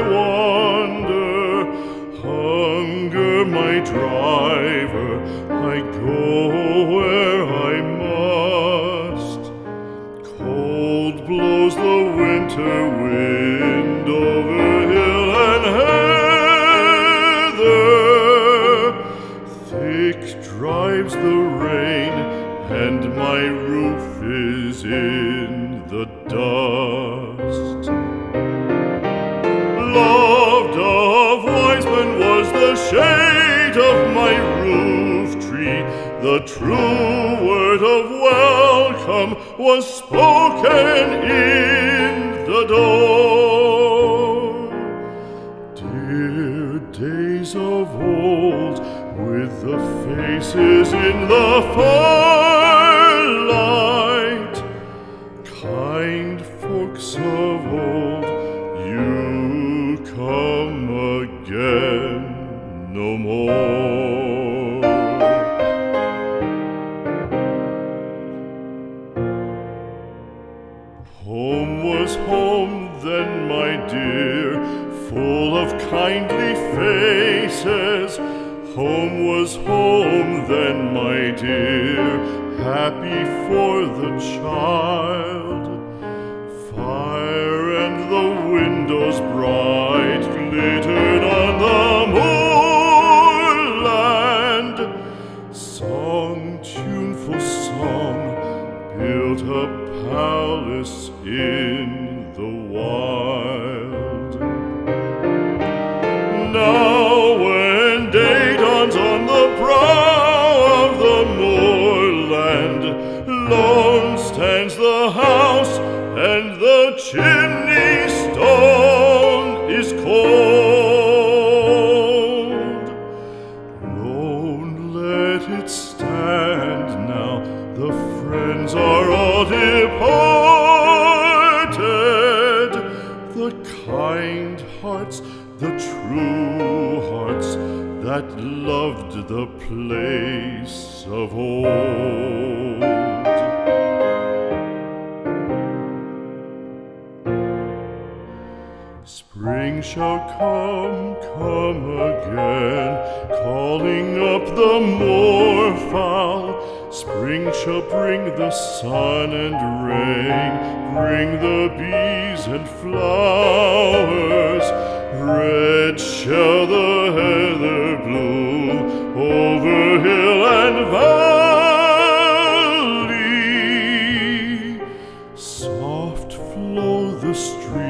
wander, hunger my driver, I go where I must. Cold blows the winter wind over hill and heather, thick drives the rain, and my roof is in the dust. The true word of welcome was spoken in the door. Dear days of old, with the faces in the firelight, kind folks of old, you come again no more. Home was home then, my dear, full of kindly faces. Home was home then, my dear, happy for the child. Fire and the windows bright glittered on the moorland. Song, tuneful song, built a palace in the wild. Now, when day dawns on the brow of the moorland, lone stands the house, and the chimney stone is cold. Lone, let it stand kind hearts, the true hearts that loved the place of old. Spring shall come, come again, calling up the moorfowl. Spring shall bring the sun and rain, bring the bees and flowers. Flow the stream